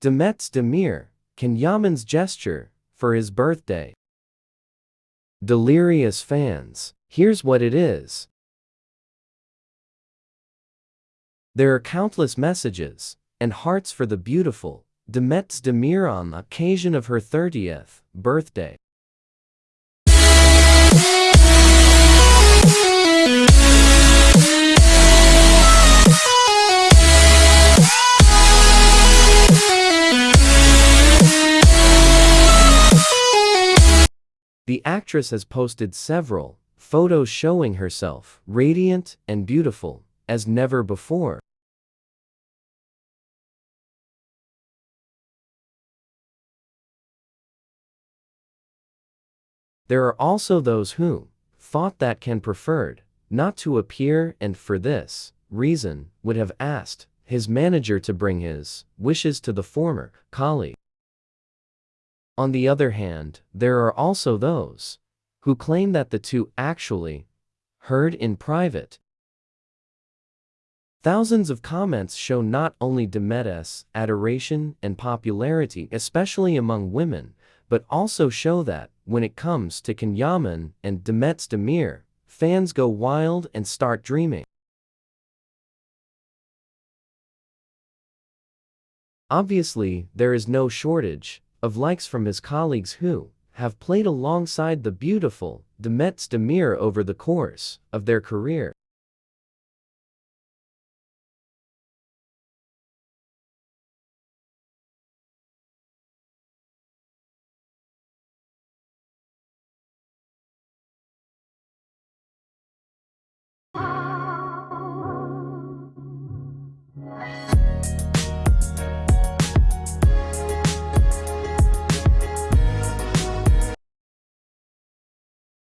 Demet Demir, Can Yaman's gesture for his birthday. Delirious fans, here's what it is. There are countless messages and hearts for the beautiful Demet Demir on the occasion of her 30th birthday. The actress has posted several photos showing herself radiant and beautiful as never before. There are also those who thought that Can preferred not to appear and for this reason would have asked his manager to bring his wishes to the former colleague. On the other hand, there are also those who claim that the two actually heard in private. Thousands of comments show not only Demet's adoration and popularity, especially among women, but also show that, when it comes to Can Yaman and Demet Demir, fans go wild and start dreaming. Obviously, there is no shortage of likes from his colleagues who have played alongside the beautiful Demet Demir over the course of their career.